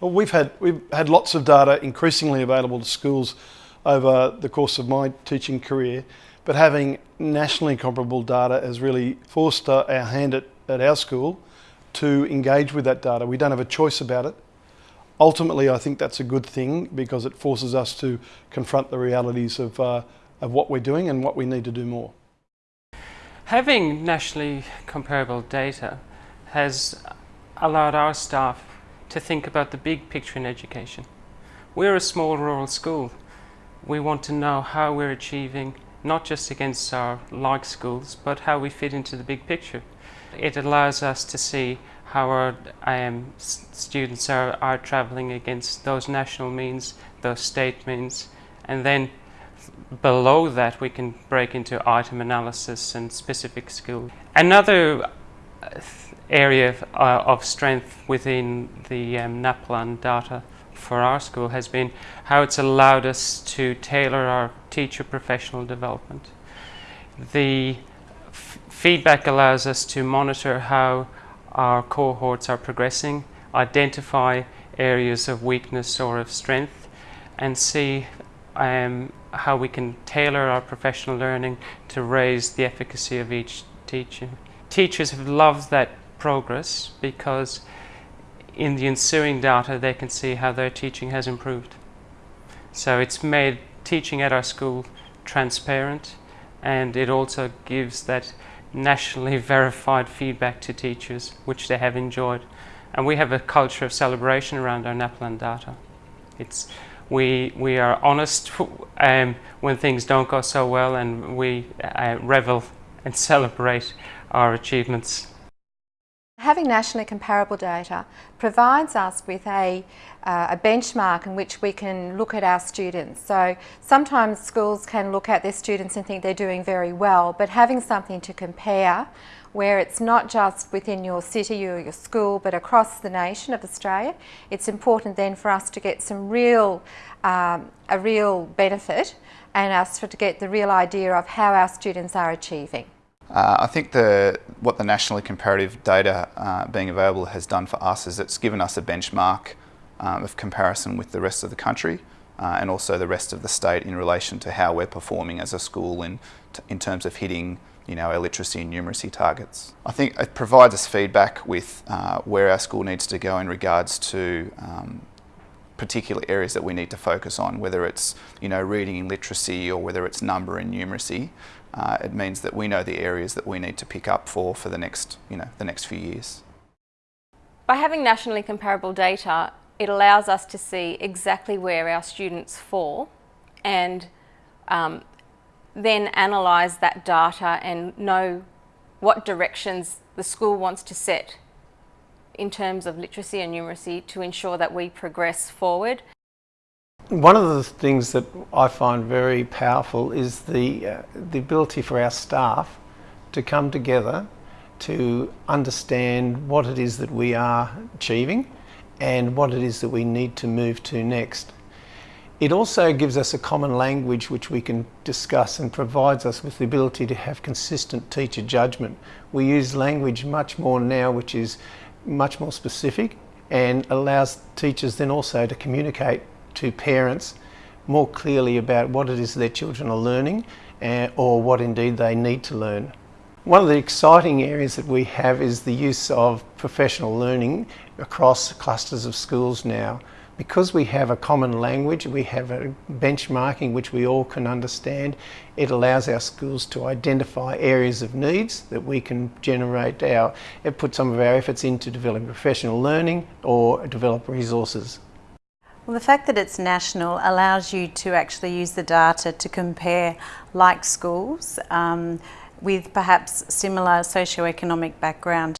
Well, we've had, we've had lots of data increasingly available to schools over the course of my teaching career, but having nationally comparable data has really forced our hand at, at our school to engage with that data. We don't have a choice about it. Ultimately, I think that's a good thing because it forces us to confront the realities of, uh, of what we're doing and what we need to do more. Having nationally comparable data has allowed our staff to think about the big picture in education. We're a small rural school. We want to know how we're achieving not just against our like schools, but how we fit into the big picture. It allows us to see how our um, students are, are travelling against those national means, those state means, and then below that we can break into item analysis and specific skill. Another uh, area of, uh, of strength within the um, NAPLAN data for our school has been how it's allowed us to tailor our teacher professional development. The feedback allows us to monitor how our cohorts are progressing, identify areas of weakness or of strength, and see um, how we can tailor our professional learning to raise the efficacy of each teacher. Teachers have loved that progress because in the ensuing data they can see how their teaching has improved. So it's made teaching at our school transparent and it also gives that nationally verified feedback to teachers which they have enjoyed. And we have a culture of celebration around our NAPLAN data. It's, we, we are honest um, when things don't go so well and we uh, revel and celebrate our achievements. Having nationally comparable data provides us with a, uh, a, benchmark in which we can look at our students. So sometimes schools can look at their students and think they're doing very well, but having something to compare where it's not just within your city or your school but across the nation of Australia, it's important then for us to get some real, um, a real benefit and us to get the real idea of how our students are achieving. Uh, I think the, what the nationally comparative data uh, being available has done for us is it's given us a benchmark um, of comparison with the rest of the country uh, and also the rest of the state in relation to how we're performing as a school in, in terms of hitting you know, our literacy and numeracy targets. I think it provides us feedback with uh, where our school needs to go in regards to um, particular areas that we need to focus on, whether it's you know reading and literacy or whether it's number and numeracy. Uh, it means that we know the areas that we need to pick up for for the next you know the next few years. By having nationally comparable data, it allows us to see exactly where our students fall and um, then analyse that data and know what directions the school wants to set in terms of literacy and numeracy to ensure that we progress forward. One of the things that I find very powerful is the, uh, the ability for our staff to come together to understand what it is that we are achieving and what it is that we need to move to next. It also gives us a common language which we can discuss and provides us with the ability to have consistent teacher judgment. We use language much more now which is much more specific and allows teachers then also to communicate to parents more clearly about what it is their children are learning uh, or what indeed they need to learn. One of the exciting areas that we have is the use of professional learning across clusters of schools now. Because we have a common language, we have a benchmarking which we all can understand, it allows our schools to identify areas of needs that we can generate our, put some of our efforts into developing professional learning or develop resources. Well, the fact that it's national allows you to actually use the data to compare like schools um, with perhaps similar socioeconomic background.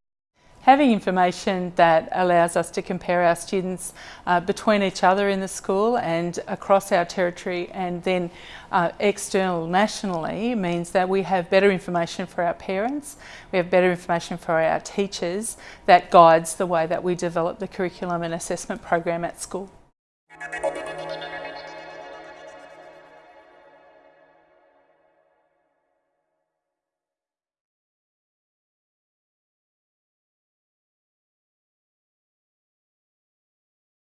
Having information that allows us to compare our students uh, between each other in the school and across our territory and then uh, external nationally means that we have better information for our parents, we have better information for our teachers that guides the way that we develop the curriculum and assessment program at school.